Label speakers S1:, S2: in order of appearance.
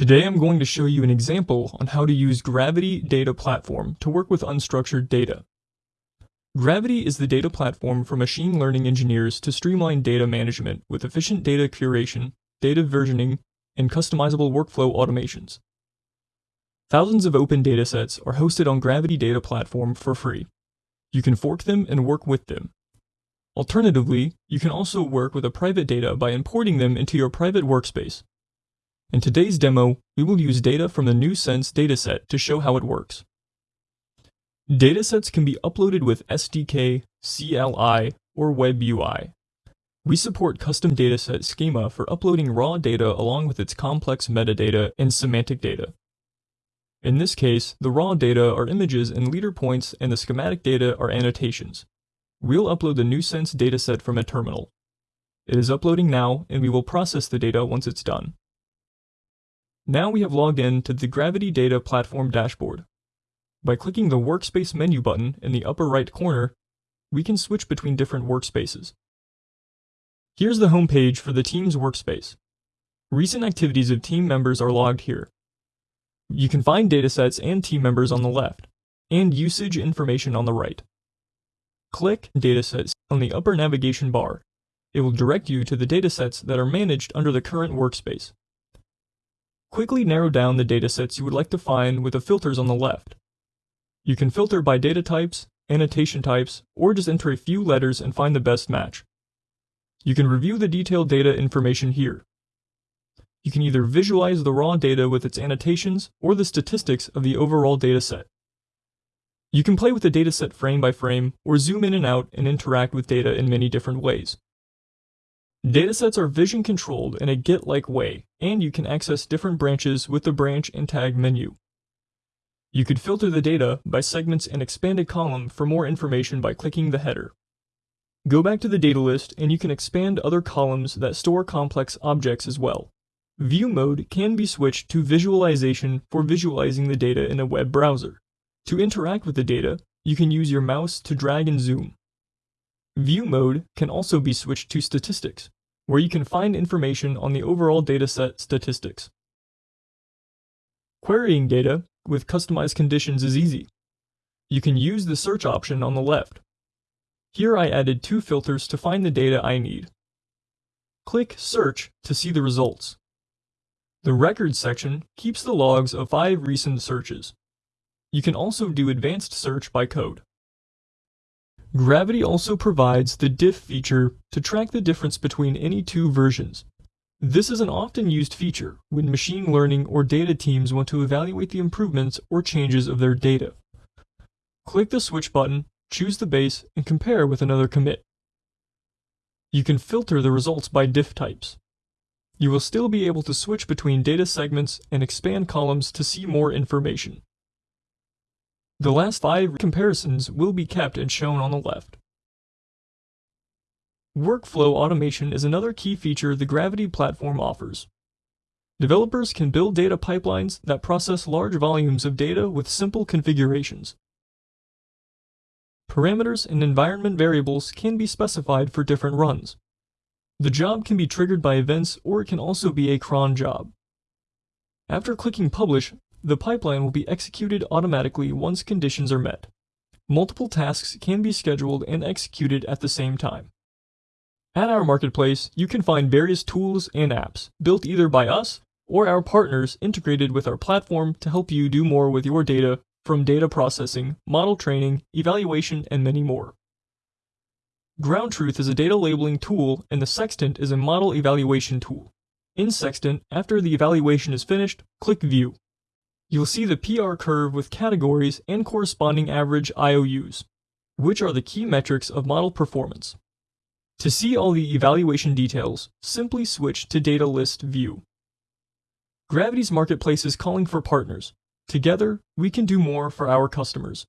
S1: Today I'm going to show you an example on how to use Graviti Data Platform to work with unstructured data. Graviti is the data platform for machine learning engineers to streamline data management with efficient data curation, data versioning, and customizable workflow automations. Thousands of open datasets are hosted on Graviti Data Platform for free. You can fork them and work with them. Alternatively, you can also work with a private data by importing them into your private workspace. In today's demo, we will use data from the nuScenes dataset to show how it works. Datasets can be uploaded with SDK, CLI, or WebUI. We support custom dataset schema for uploading raw data along with its complex metadata and semantic data. In this case, the raw data are images and LiDAR points and the semantic data are annotations. We'll upload the nuScenes dataset from a terminal. It is uploading now and we will process the data once it's done. Now we have logged in to the Graviti Data Platform dashboard. By clicking the Workspace menu button in the upper right corner, we can switch between different workspaces. Here's the home page for the team's workspace. Recent activities of team members are logged here. You can find datasets and team members on the left, and usage information on the right. Click Datasets on the upper navigation bar. It will direct you to the datasets that are managed under the current workspace. Quickly narrow down the datasets you would like to find with the filters on the left. You can filter by data types, annotation types, or just enter a few letters and find the best match. You can review the detailed data information here. You can either visualize the raw data with its annotations or the statistics of the overall dataset. You can play with the dataset frame by frame or zoom in and out and interact with data in many different ways. Datasets are version controlled in a Git-like way, and you can access different branches with the branch and tag menu. You could filter the data by segments and expanded column for more information by clicking the header. Go back to the data list and you can expand other columns that store complex objects as well. View mode can be switched to visualization for visualizing the data in a web browser. To interact with the data, you can use your mouse to drag and zoom. View mode can also be switched to statistics, where you can find information on the overall dataset statistics. Querying data with customized conditions is easy. You can use the search option on the left. Here I added two filters to find the data I need. Click Search to see the results. The Records section keeps the logs of five recent searches. You can also do advanced search by code. Graviti also provides the diff feature to track the difference between any two versions. This is an often used feature when machine learning or data teams want to evaluate the improvements or changes of their data. Click the switch button, choose the base, and compare with another commit. You can filter the results by diff types. You will still be able to switch between data segments and expand columns to see more information. The last five comparisons will be kept and shown on the left. Workflow automation is another key feature the Graviti platform offers. Developers can build data pipelines that process large volumes of data with simple configurations. Parameters and environment variables can be specified for different runs. The job can be triggered by events or it can also be a cron job. After clicking Publish, the pipeline will be executed automatically once conditions are met. Multiple tasks can be scheduled and executed at the same time. At our marketplace, you can find various tools and apps built either by us or our partners integrated with our platform to help you do more with your data from data processing, model training, evaluation, and many more. Ground Truth is a data labeling tool and the Sextant is a model evaluation tool. In Sextant, after the evaluation is finished, click View. You'll see the PR curve with categories and corresponding average IOUs, which are the key metrics of model performance. To see all the evaluation details, simply switch to Data List View. Graviti's marketplace is calling for partners. Together, we can do more for our customers.